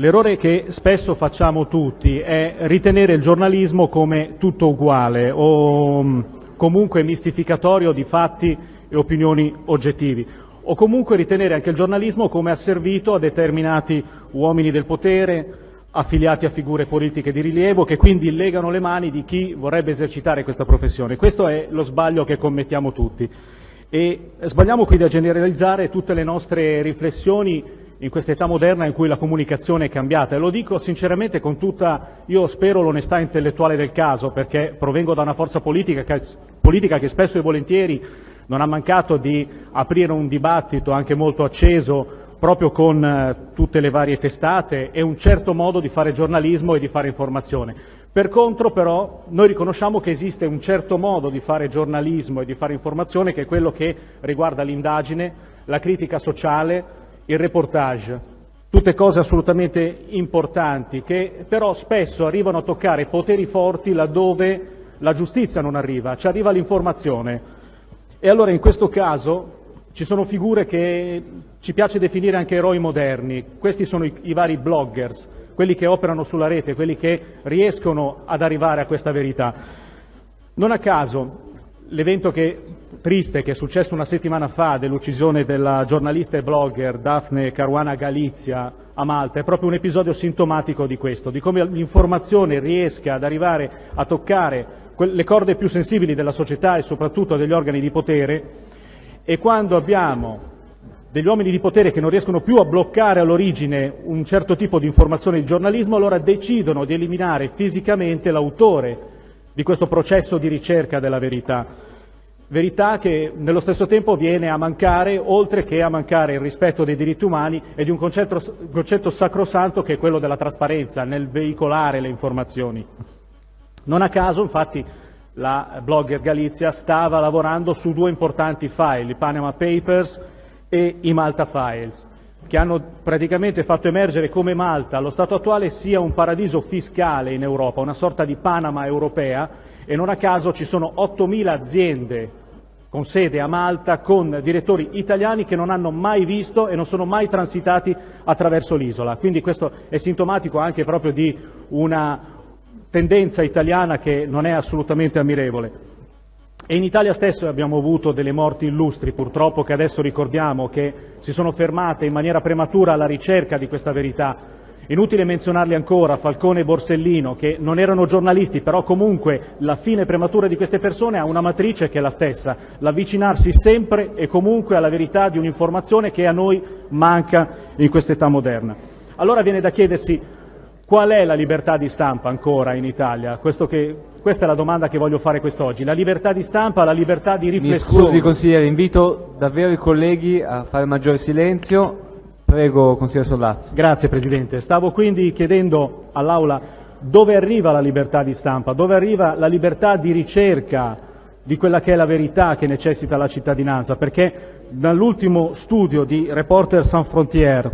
L'errore che spesso facciamo tutti è ritenere il giornalismo come tutto uguale o mm, comunque mistificatorio di fatti e opinioni oggettivi o comunque ritenere anche il giornalismo come asservito a determinati uomini del potere, affiliati a figure politiche di rilievo, che quindi legano le mani di chi vorrebbe esercitare questa professione. Questo è lo sbaglio che commettiamo tutti. E sbagliamo quindi a generalizzare tutte le nostre riflessioni in questa età moderna in cui la comunicazione è cambiata e lo dico sinceramente con tutta, io spero, l'onestà intellettuale del caso perché provengo da una forza politica che, politica che spesso e volentieri non ha mancato di aprire un dibattito anche molto acceso proprio con eh, tutte le varie testate e un certo modo di fare giornalismo e di fare informazione. Per contro però noi riconosciamo che esiste un certo modo di fare giornalismo e di fare informazione che è quello che riguarda l'indagine, la critica sociale, il reportage, tutte cose assolutamente importanti che però spesso arrivano a toccare poteri forti laddove la giustizia non arriva, ci arriva l'informazione. E allora in questo caso ci sono figure che ci piace definire anche eroi moderni, questi sono i, i vari bloggers, quelli che operano sulla rete, quelli che riescono ad arrivare a questa verità. Non a caso l'evento che triste che è successo una settimana fa dell'uccisione della giornalista e blogger Daphne Caruana Galizia a Malta. È proprio un episodio sintomatico di questo, di come l'informazione riesca ad arrivare a toccare le corde più sensibili della società e soprattutto degli organi di potere. E quando abbiamo degli uomini di potere che non riescono più a bloccare all'origine un certo tipo di informazione di giornalismo, allora decidono di eliminare fisicamente l'autore di questo processo di ricerca della verità verità che nello stesso tempo viene a mancare, oltre che a mancare il rispetto dei diritti umani e di un concetto, concetto sacrosanto che è quello della trasparenza nel veicolare le informazioni. Non a caso, infatti, la blogger Galizia stava lavorando su due importanti file, i Panama Papers e i Malta Files, che hanno praticamente fatto emergere come Malta allo stato attuale sia un paradiso fiscale in Europa, una sorta di Panama europea, e non a caso ci sono 8.000 aziende con sede a Malta con direttori italiani che non hanno mai visto e non sono mai transitati attraverso l'isola. Quindi questo è sintomatico anche proprio di una tendenza italiana che non è assolutamente ammirevole. E in Italia stesso abbiamo avuto delle morti illustri, purtroppo, che adesso ricordiamo, che si sono fermate in maniera prematura alla ricerca di questa verità, Inutile menzionarli ancora, Falcone e Borsellino, che non erano giornalisti, però comunque la fine prematura di queste persone ha una matrice che è la stessa, l'avvicinarsi sempre e comunque alla verità di un'informazione che a noi manca in quest'età moderna. Allora viene da chiedersi qual è la libertà di stampa ancora in Italia? Che, questa è la domanda che voglio fare quest'oggi. La libertà di stampa, la libertà di riflessione. Mi scusi consigliere, invito davvero i colleghi a fare maggiore silenzio Prego, consigliere Sollazzo. Grazie Presidente. Stavo quindi chiedendo all'Aula dove arriva la libertà di stampa, dove arriva la libertà di ricerca di quella che è la verità che necessita la cittadinanza, perché dall'ultimo studio di Reporter Sans Frontières,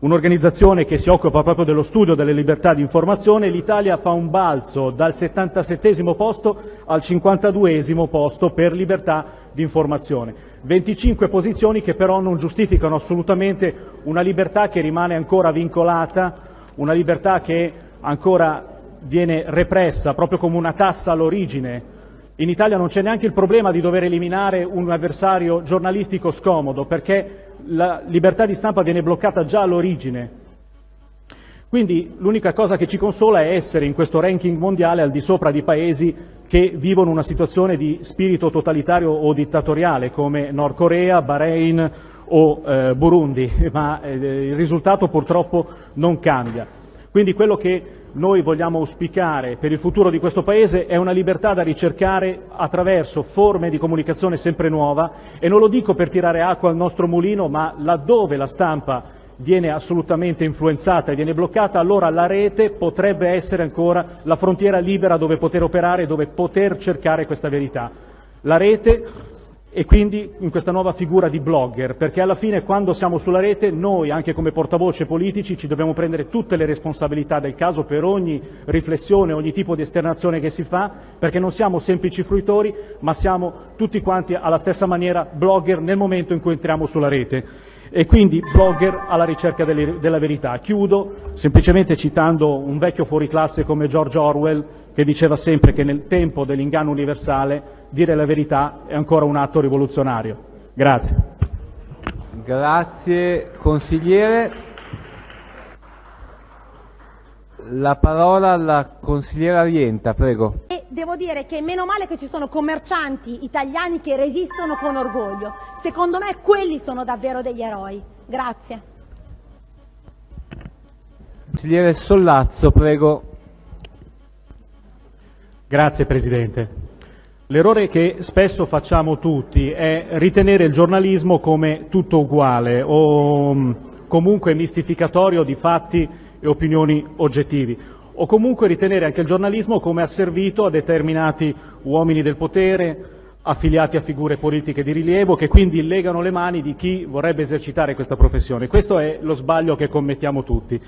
un'organizzazione che si occupa proprio dello studio delle libertà di informazione, l'Italia fa un balzo dal 77 posto al 52 posto per libertà di informazione. 25 posizioni che però non giustificano assolutamente una libertà che rimane ancora vincolata, una libertà che ancora viene repressa proprio come una tassa all'origine. In Italia non c'è neanche il problema di dover eliminare un avversario giornalistico scomodo perché la libertà di stampa viene bloccata già all'origine. Quindi l'unica cosa che ci consola è essere in questo ranking mondiale al di sopra di paesi che vivono una situazione di spirito totalitario o dittatoriale come Nord Corea, Bahrain o eh, Burundi, ma eh, il risultato purtroppo non cambia. Quindi quello che noi vogliamo auspicare per il futuro di questo Paese è una libertà da ricercare attraverso forme di comunicazione sempre nuova e non lo dico per tirare acqua al nostro mulino, ma laddove la stampa viene assolutamente influenzata e viene bloccata, allora la rete potrebbe essere ancora la frontiera libera dove poter operare, dove poter cercare questa verità. La rete e quindi in questa nuova figura di blogger, perché alla fine quando siamo sulla rete noi, anche come portavoce politici, ci dobbiamo prendere tutte le responsabilità del caso per ogni riflessione, ogni tipo di esternazione che si fa, perché non siamo semplici fruitori, ma siamo tutti quanti alla stessa maniera blogger nel momento in cui entriamo sulla rete. E quindi blogger alla ricerca delle, della verità. Chiudo semplicemente citando un vecchio fuoriclasse come George Orwell che diceva sempre che nel tempo dell'inganno universale dire la verità è ancora un atto rivoluzionario. Grazie. Grazie consigliere. La parola alla consigliera Rienta, prego. Devo dire che meno male che ci sono commercianti italiani che resistono con orgoglio. Secondo me quelli sono davvero degli eroi. Grazie. Consigliere Sollazzo, prego. Grazie Presidente. L'errore che spesso facciamo tutti è ritenere il giornalismo come tutto uguale o mm, comunque mistificatorio di fatti e opinioni oggettivi o comunque ritenere anche il giornalismo come asservito a determinati uomini del potere, affiliati a figure politiche di rilievo, che quindi legano le mani di chi vorrebbe esercitare questa professione. Questo è lo sbaglio che commettiamo tutti.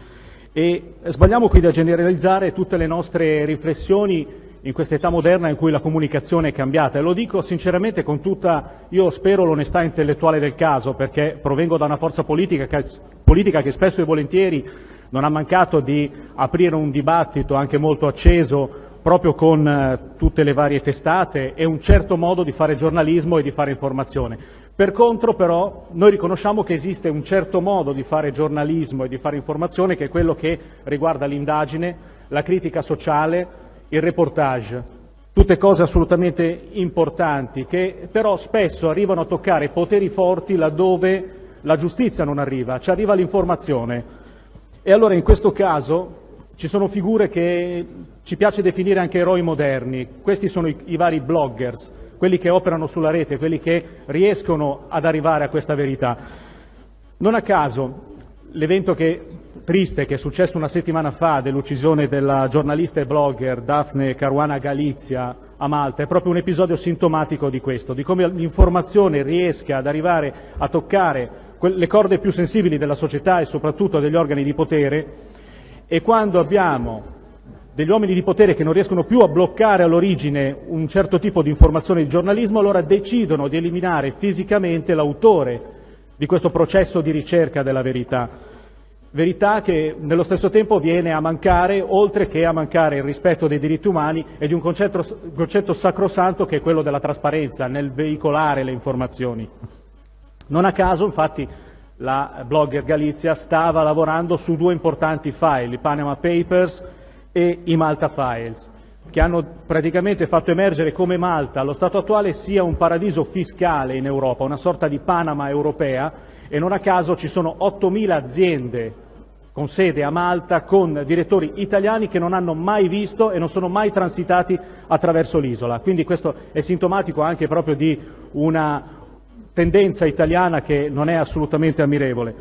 E sbagliamo quindi a generalizzare tutte le nostre riflessioni in questa età moderna in cui la comunicazione è cambiata e lo dico sinceramente con tutta, io spero, l'onestà intellettuale del caso perché provengo da una forza politica che, politica che spesso e volentieri non ha mancato di aprire un dibattito anche molto acceso proprio con eh, tutte le varie testate e un certo modo di fare giornalismo e di fare informazione. Per contro però noi riconosciamo che esiste un certo modo di fare giornalismo e di fare informazione che è quello che riguarda l'indagine, la critica sociale, il reportage, tutte cose assolutamente importanti che però spesso arrivano a toccare poteri forti laddove la giustizia non arriva, ci arriva l'informazione. E allora in questo caso ci sono figure che ci piace definire anche eroi moderni, questi sono i, i, vari bloggers, quelli che operano sulla rete, quelli che riescono ad arrivare a questa verità. Non a caso l'evento triste che è successo una settimana fa dell'uccisione della giornalista e blogger Daphne Caruana Galizia a Malta è proprio un episodio sintomatico di questo, di come l'informazione riesca ad arrivare a toccare le corde più sensibili della società e soprattutto degli organi di potere e quando abbiamo degli uomini di potere che non riescono più a bloccare all'origine un certo tipo di informazione di giornalismo, allora decidono di eliminare fisicamente l'autore di questo processo di ricerca della verità. Verità che nello stesso tempo viene a mancare, oltre che a mancare il rispetto dei diritti umani e di un concetto, concetto sacrosanto che è quello della trasparenza nel veicolare le informazioni. Non a caso, infatti, la blogger Galizia stava lavorando su due importanti file, i Panama Papers e i Malta Files, che hanno praticamente fatto emergere come Malta allo stato attuale sia un paradiso fiscale in Europa, una sorta di Panama europea, e non a caso ci sono 8.000 aziende con sede a Malta con direttori italiani che non hanno mai visto e non sono mai transitati attraverso l'isola. Quindi questo è sintomatico anche proprio di una tendenza italiana che non è assolutamente ammirevole.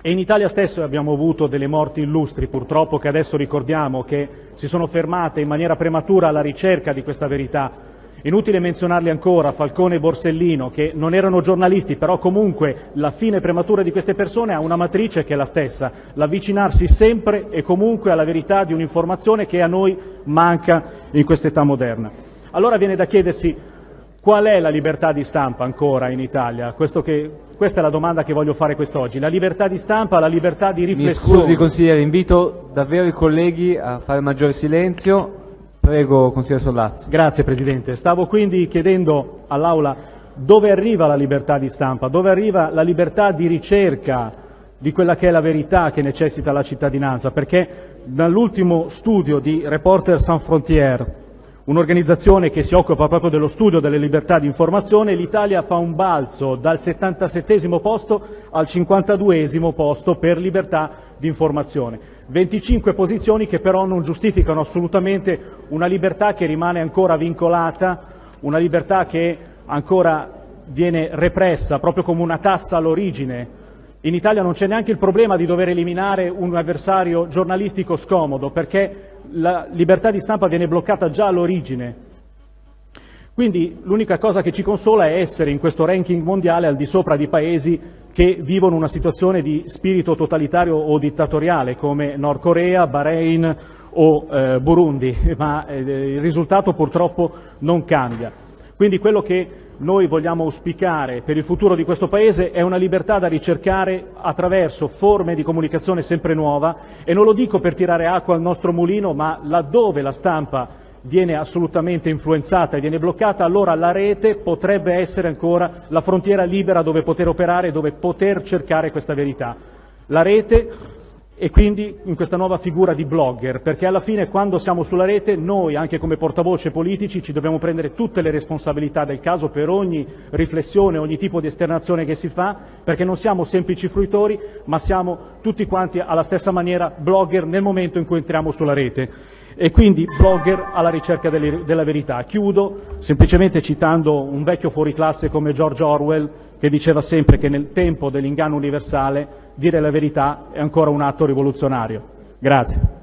E in Italia stesso abbiamo avuto delle morti illustri, purtroppo, che adesso ricordiamo, che si sono fermate in maniera prematura alla ricerca di questa verità. Inutile menzionarli ancora, Falcone e Borsellino, che non erano giornalisti, però comunque la fine prematura di queste persone ha una matrice che è la stessa, l'avvicinarsi sempre e comunque alla verità di un'informazione che a noi manca in quest'età moderna. Allora viene da chiedersi Qual è la libertà di stampa ancora in Italia? Che, questa è la domanda che voglio fare quest'oggi. La libertà di stampa, la libertà di riflessione. Mi scusi consigliere, invito davvero i colleghi a fare maggiore silenzio. Prego, consigliere Sollazzo. Grazie Presidente. Stavo quindi chiedendo all'Aula dove arriva la libertà di stampa, dove arriva la libertà di ricerca di quella che è la verità che necessita la cittadinanza, perché dall'ultimo studio di Reporter Sans Frontières un'organizzazione che si occupa proprio dello studio delle libertà di informazione, l'Italia fa un balzo dal 77 posto al 52 posto per libertà di informazione. 25 posizioni che però non giustificano assolutamente una libertà che rimane ancora vincolata, una libertà che ancora viene repressa proprio come una tassa all'origine. In Italia non c'è neanche il problema di dover eliminare un avversario giornalistico scomodo perché la libertà di stampa viene bloccata già all'origine. Quindi l'unica cosa che ci consola è essere in questo ranking mondiale al di sopra di paesi che vivono una situazione di spirito totalitario o dittatoriale come Nord Corea, Bahrain o eh, Burundi, ma eh, il risultato purtroppo non cambia. Quindi quello che noi vogliamo auspicare per il futuro di questo Paese è una libertà da ricercare attraverso forme di comunicazione sempre nuova e non lo dico per tirare acqua al nostro mulino, ma laddove la stampa viene assolutamente influenzata e viene bloccata, allora la rete potrebbe essere ancora la frontiera libera dove poter operare, dove poter cercare questa verità. La rete e quindi in questa nuova figura di blogger, perché alla fine quando siamo sulla rete noi, anche come portavoce politici, ci dobbiamo prendere tutte le responsabilità del caso per ogni riflessione, ogni tipo di esternazione che si fa, perché non siamo semplici fruitori, ma siamo tutti quanti alla stessa maniera blogger nel momento in cui entriamo sulla rete e quindi blogger alla ricerca delle, della verità. Chiudo semplicemente citando un vecchio fuoriclasse come George Orwell che diceva sempre che nel tempo dell'inganno universale dire la verità è ancora un atto rivoluzionario. Grazie.